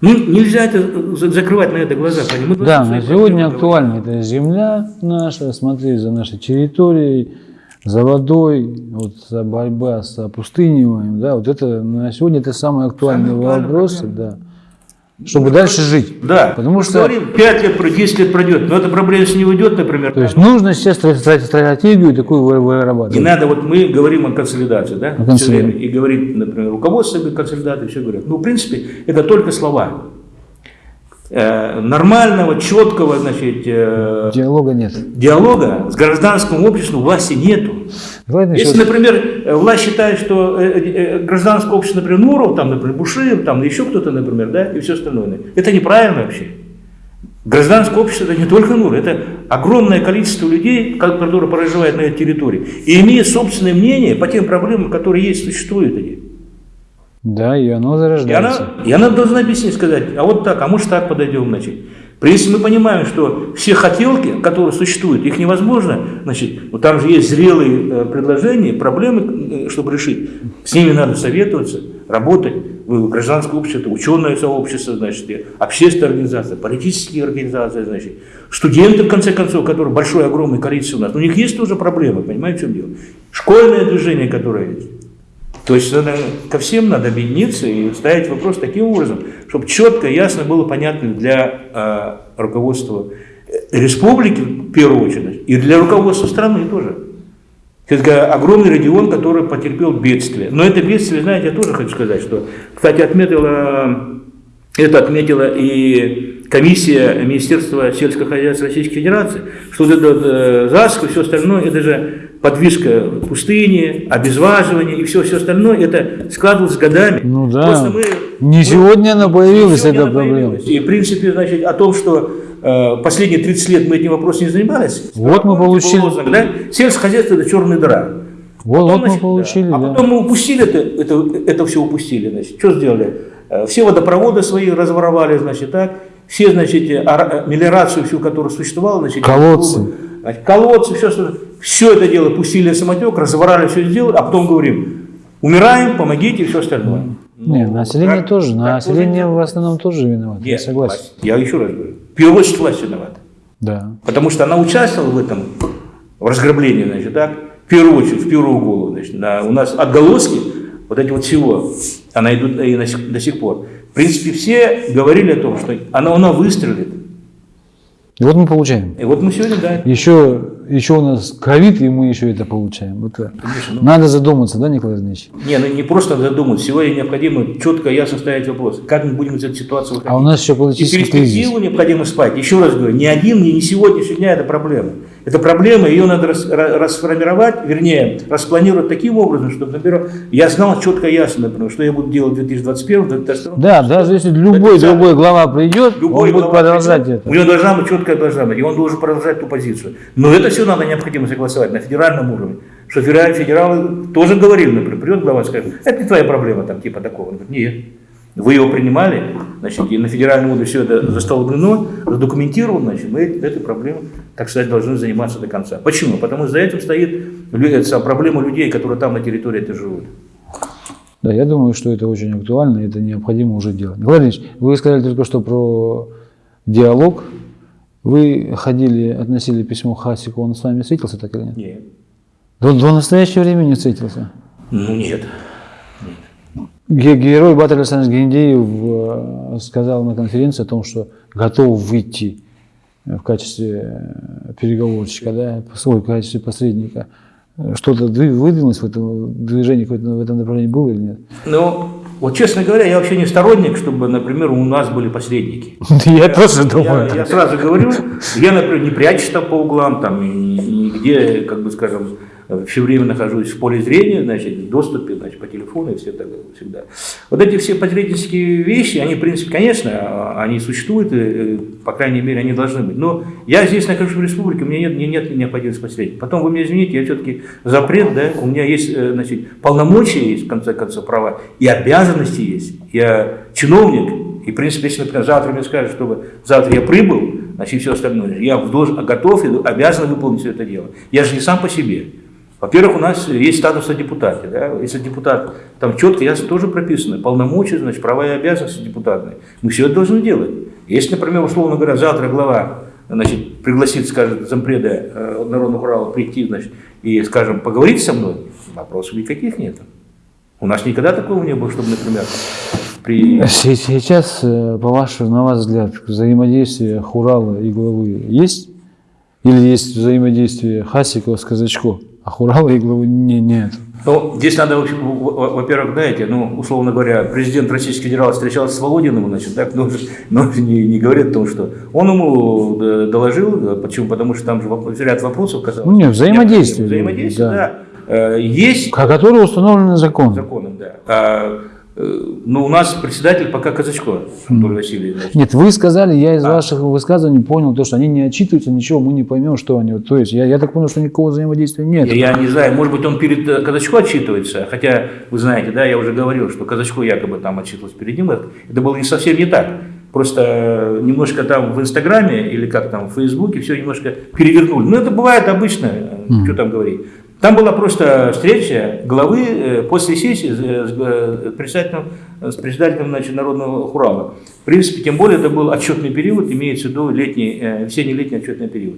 Ну, нельзя это за- закрывать на это глаза. Мы Да, на сегодня актуальна эта земля наша, смотреть за нашей территорией, за водой, вот за борьба с опустыниванием, да, вот это на сегодня это самые актуальные Самые вопросы, да, чтобы дальше жить. Да, Потому мы что- говорим, 5 лет, пройдет, 10 лет пройдет, но эта проблема если не уйдет, например, То есть нужно сейчас стра- стра- стратегию такую вы- не вырабатывать. надо, вот мы говорим о консолидации, да, О консолидации. и говорит, например, руководство консолидации, все говорят. Ну, в принципе, это только слова. Э, нормального, четкого, значит, э, Диалога нет. диалога с гражданским обществом власти нету. Давайте Если, например, власть считает, что э, гражданское общество, например, Нуров, там, например, Бушир, там, еще кто-то, например, да, и все остальное, это неправильно вообще. Гражданское общество это не только Нур, это огромное количество людей, ко- которые проживают на этой территории, и имеют собственное мнение по тем проблемам, которые есть, существуют эти. Да, и оно И зарождается. она, и она должна объяснить, сказать, а вот так, а может так подойдем, значит. Если мы понимаем, что все хотелки, которые существуют, их невозможно, значит, вот там же есть зрелые э, предложения, проблемы, э, чтобы решить. С ними надо советоваться, работать. Вы гражданское общество, ученое сообщество, значит, и общественная организация, политические организации, значит, студенты, в конце концов, которые большое, огромное количество у нас. У них есть тоже проблемы, понимаете, в чем дело? Школьное движение, которое есть. То есть надо, ко всем надо объединиться и ставить вопрос таким образом, чтобы четко, ясно было понятно для э, руководства республики в первую очередь и для руководства страны тоже. Это огромный регион, который потерпел бедствие. Но это бедствие, знаете, я тоже хочу сказать, что, кстати, отметила, это отметила и комиссия Министерства сельского хозяйства Российской Федерации, что вот это э, засуха и все остальное, это же подвижка пустыни, обезваживание и все, все остальное, это складывалось годами. Ну да. Просто мы- Не мы- сегодня она появилась, эта проблема. И, в принципе, значит, о том, что э, последние 30 лет мы этим вопросом не занимались. Вот мы получили- лозунг, да? Сельское хозяйство – это черная дыра. Вот, Потом, вот мы значит, получили, да. А да. потом мы упустили это, это, это все упустили, значит. Что сделали? Э, Все водопроводы свои разворовали, значит, так. Все, значит, э, э, мелиорацию всю, которая существовала, значит, Колодцы. значит, колодцы, все, что, все это дело пустили на самотек, разворали, все сделали, а потом говорим, умираем, помогите и все остальное. Не, Ну, население как- тоже, как население в основном тоже виновато, я Нет, согласен. власть. Я еще раз говорю, в первую очередь власть виновата. Да. Потому что она участвовала в этом в разграблении, значит, так, в первую очередь, в первую голову, значит, на- у нас отголоски вот эти вот всего, она идут и на сих- до сих пор. В принципе, все говорили о том, что она, она выстрелит. И вот мы получаем. И вот мы сегодня, да, Еще, еще у нас ковид, и мы еще это получаем. Это конечно, ну, Надо задуматься, да, Николай Ильич? не, ну не просто задуматься, сегодня необходимо четко, ясно ставить вопрос, как мы будем из этой ситуации выходить. А у нас еще И политический кризис. перспективу необходимо спать. Еще раз говорю, ни один, ни, ни сегодняшний дня это проблема. Это проблема, ее надо рас- ра- расформировать, вернее, распланировать таким образом, чтобы, например, я знал четко ясно, например, что я буду делать в 2021 2022 Да, даже если любой Это другой глава придет, Любой он будет глава продолжать придет, это. У него должна быть четкая должна быть, и он должен продолжать ту позицию. Но это все надо необходимо согласовать на федеральном уровне. Что федераль- федералы тоже говорили, например, придет глава и скажет, это не твоя проблема, там, типа такого. Он говорит, нет. Вы его принимали, значит, и на федеральном уровне все это застолбнено, задокументировано, значит, мы этой проблемой, так сказать, должны заниматься до конца. Почему? Потому что за этим стоит это проблема людей, которые там на территории это живут. Да, я думаю, что это очень актуально, и это необходимо уже делать. Николай Ильич, вы сказали только что про диалог. Вы ходили, относили письмо Хасику, он с вами встретился так или нет? Нет. До, до настоящего времени встретился. Ну нет. Ге- Герой Батыр Александр Гендеев э, сказал на конференции о том, что готов выйти э, в качестве э, переговорщика, да, в качестве посредника. Что-то выдвинулось в этом движении, какое-то в этом направлении было или нет? Ну, вот честно говоря, я вообще не сторонник, чтобы, например, у нас были посредники. Я тоже думаю. я сразу говорю, я, например, не прячусь там по углам, там, нигде, как бы скажем, все время нахожусь в поле зрения, значит, в доступе, значит, по телефону и все так всегда. Вот эти все посреднические вещи, они, в принципе, конечно, они существуют, и, э, по крайней мере, они должны быть. Но я здесь нахожусь в республике, у меня нет, нет необходимости посредника. Потом вы меня извините, я все-таки запрет, да, у меня есть, э, значит, полномочия есть, в конце концов, права, и обязанности есть. Я чиновник, и, в принципе, если, например, завтра мне скажут, чтобы завтра я прибыл, значит, все остальное, я должен, готов и обязан выполнить все это дело. Я же не сам по себе. Во-первых, у нас есть статус депутата. Да? Если депутат, там четко, ясно тоже прописано, полномочия, значит, права и обязанности депутатные. Мы все это должны делать. Если, например, условно говоря, завтра глава значит, пригласит, скажет, зампреда э, Народного Урала прийти, значит, и, скажем, поговорить со мной, вопросов никаких нет. У нас никогда такого не было, чтобы, например, при... Се- Сейчас, э, по вашему, на ваш взгляд, взаимодействие Хурала и главы есть? Или есть взаимодействие Хасикова с Казачко, а Хурала и главы не, нет? Ну, здесь надо, во-первых, знаете, ну, условно говоря, президент Российской Федерации встречался с Володиным, значит, так, но, но не, не говорит о том, что он ему э, доложил, почему, потому что там же ряд вопросов казалось. Ну, нет, взаимодействие, Взаимодействие, да. да. Э, Есть Ко- Которые установлены законом. законом, да. А, э, но у нас председатель пока Казачко, Анатолий Васильевич. Нет, вы сказали, я из ваших высказываний понял, то, что они не отчитываются, ничего, мы не поймем, что они. То есть я, я так понял, что никакого взаимодействия нет. Я, я не знаю, может быть, он перед э, Казачко отчитывается, хотя, вы знаете, да, я уже говорил, что Казачко якобы там отчитывался перед ним, это было не совсем не так. Просто э, немножко там в Инстаграме или как там в Фейсбуке все немножко перевернули. Ну, это бывает обычно, э, что там говорить. Там была просто встреча главы э, после сессии с, э, э, председателем, с председателем значит, Народного Хурала. В принципе, тем более это был отчетный период, имеется в виду летний, весенне-летний отчетный период.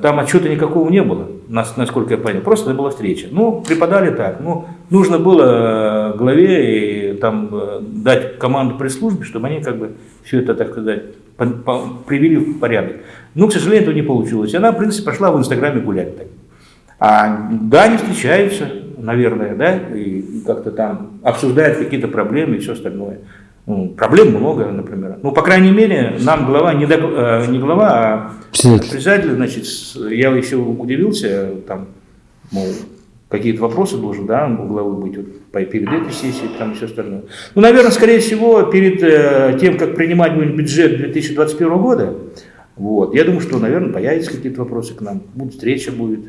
Там отчета никакого не было, нас- насколько я понял. Просто это была встреча. Ну, преподали так. Ну, нужно было главе и, там, дать команду пресс-службе, чтобы они как бы все это, так сказать, привели в порядок. Ну, к сожалению, этого не получилось. Она, в принципе, пошла в Инстаграме гулять. Так. А, да, они встречаются, наверное, да, и как-то там обсуждают какие-то проблемы и все остальное. Ну, проблем много, например. Ну, по крайней мере, нам глава, не, док- э, не глава, а Председатель. председатель, значит, я еще удивился, там, мол, какие-то вопросы должен, да, у главы быть вот, перед этой сессией, там и все остальное. Ну, наверное, скорее всего, перед э, тем, как принимать будем бюджет 2021 года, вот, я думаю, что, наверное, появятся какие-то вопросы к нам, будет встреча будет.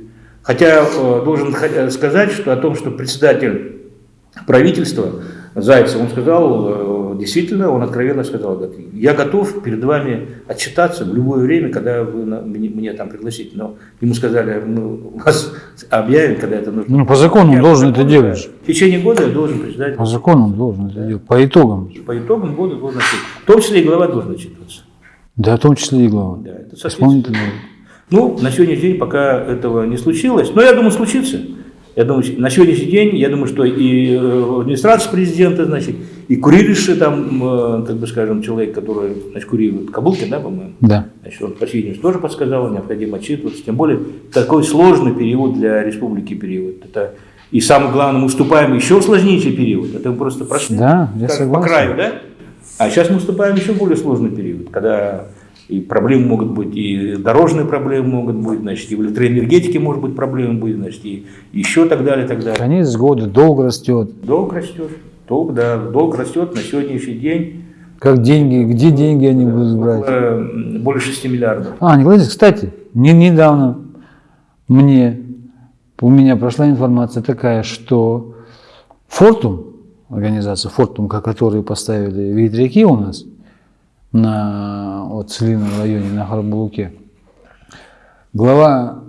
Хотя э, должен э, сказать, что о том, что председатель правительства Зайцев, он сказал, э, действительно, он откровенно сказал, я готов перед вами отчитаться в любое время, когда вы мне, мне там пригласите. Но ему сказали, мы вас объявим, когда это нужно. Ну, по закону он Я должен это делать. В течение года я должен председатель. По закону он должен это делать. По итогам. По итогам года должен отчитываться. В том числе и глава должен отчитываться. Да, в том числе и глава. Да, это соответственно. Ну, на сегодняшний день пока этого не случилось, но я думаю, случится. Я думаю, на сегодняшний день, я думаю, что и э, администрация президента, значит, и курирующий там, э, как бы скажем, человек, который, значит, курирует Кабулкин, да, по-моему, Да. значит, он, по видимости, тоже подсказал, необходимо отчитываться, тем более такой сложный период для республики период. Это и самое главное, мы вступаем в еще сложнейший период. Это мы просто прошли Да, я как по краю, да? А сейчас мы вступаем в еще более сложный период, когда и проблемы могут быть, и дорожные проблемы могут быть, значит, и в электроэнергетике может быть проблемы быть, значит, и еще так далее, так далее. Конец года, долг растет. Долг растет, долг, да, долг растет на сегодняшний день Как деньги, где деньги они будут брать? более 6 миллиардов. А, Николай, кстати, не, недавно мне, у меня прошла информация такая, что Фортум, организация Фортум, ко- которую поставили ветряки у нас на вот, Целином районе, на Харбулуке, глава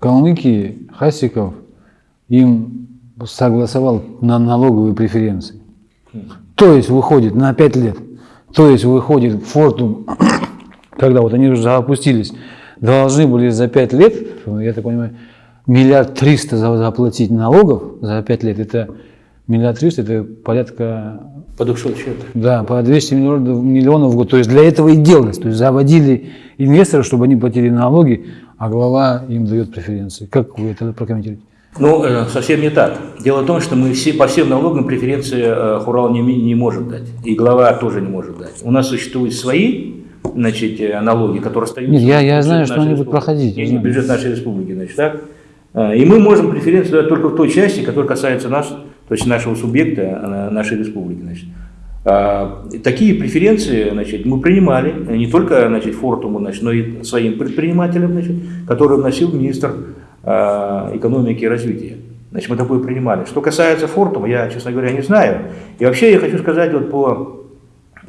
Калмыкии Хасиков им согласовал на налоговые преференции. То есть выходит на 5 лет, то есть выходит Фортум, когда вот они уже запустились, должны были за 5 лет, я так понимаю, миллиард триста за- заплатить налогов за 5 лет, это миллиард триста, это порядка, Подошел счет. да, по 200 миллионов, миллионов в год. То есть для этого и делалось. То есть заводили инвесторов, чтобы они платили налоги, а глава им дает преференции. Как вы это прокомментируете? Ну, э, совсем не так. Дело в том, что мы все, по всем налогам преференции э, Хурал не, не может дать. И глава тоже не может дать. У нас существуют свои значит, э, налоги, которые остаются... Нет, я- я знаю, что они будут проходить, Не, не, бюджет нашей республики, значит, так? И мы можем преференции дать только в той части, которая касается нас, то есть нашего субъекта, э, нашей республики, значит. А, Такие преференции значит, мы принимали не только значит, Фортуму, значит, но и своим предпринимателям, значит, которые вносил министр а, экономики и развития. Значит, мы такое принимали. Что касается Фортума, я, честно говоря, не знаю. И вообще я хочу сказать вот по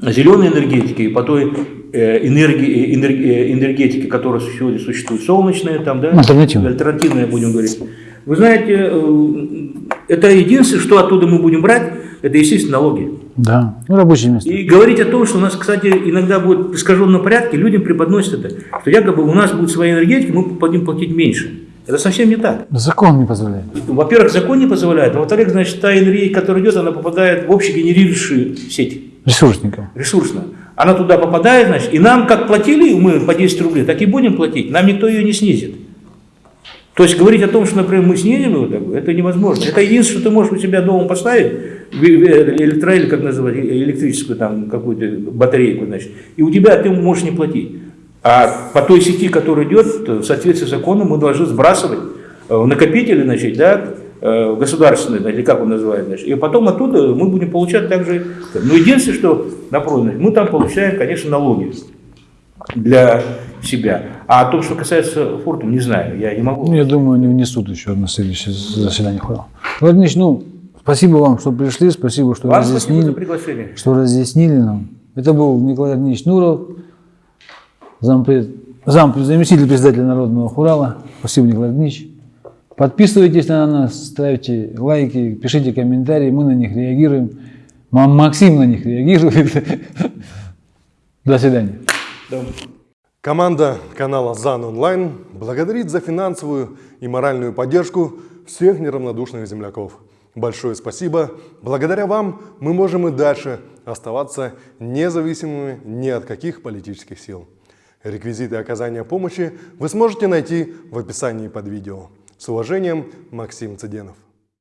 зеленой энергетике и по той э, энергии, э, э, энергетике, которая сегодня существует, солнечная, там, да, Альтернативная. альтернативная, будем говорить. Вы знаете, э, это единственное, что оттуда мы будем брать, это, естественно, налоги. Да, ну, рабочие места. И говорить о том, что у нас, кстати, иногда будет в искаженном порядке, людям преподносят это, что якобы у нас будет своя энергетика, мы будем платить меньше. Это совсем не так. Закон не позволяет. Во-первых, закон не позволяет, а во-вторых, значит, та энергетика, которая идет, она попадает в общегенерирующую сеть Ресурсникам. ресурсно. Она туда попадает, значит, и нам, как платили мы по 10 рублей, так и будем платить. Нам никто ее не снизит. То есть говорить о том, что, например, мы снизим его, так, это невозможно. Это единственное, что ты можешь у себя дома поставить, электро, или как называть, электрическую там какую-то батарейку, значит, и у тебя ты можешь не платить. А по той сети, которая идет, в соответствии с законом, мы должны сбрасывать э, в накопители, значит, да, э, государственные, или как он называет, значит, и потом оттуда мы будем получать также. Но единственное, что напротив, мы там получаем, конечно, налоги для себя. А о том, что касается фортум, не знаю, я не могу. Ну, я думаю, они внесут еще на следующее заседание хора. Владимир ну, спасибо вам, что пришли, спасибо, что Вам спасибо разъяснили, приглашение. что разъяснили нам. Это был Николай Ильич Нуров, зампред, зам, заместитель председателя Народного хурала. Спасибо, Николай Ильич. Подписывайтесь на нас, ставьте лайки, пишите комментарии, мы на них реагируем. Ма- Максим на них реагирует. До свидания. Да. Команда канала ЗАН Онлайн благодарит за финансовую и моральную поддержку всех неравнодушных земляков. Большое спасибо. Благодаря вам мы можем и дальше оставаться независимыми ни от каких политических сил. Реквизиты оказания помощи вы сможете найти в описании под видео. С уважением, Максим Цыденов.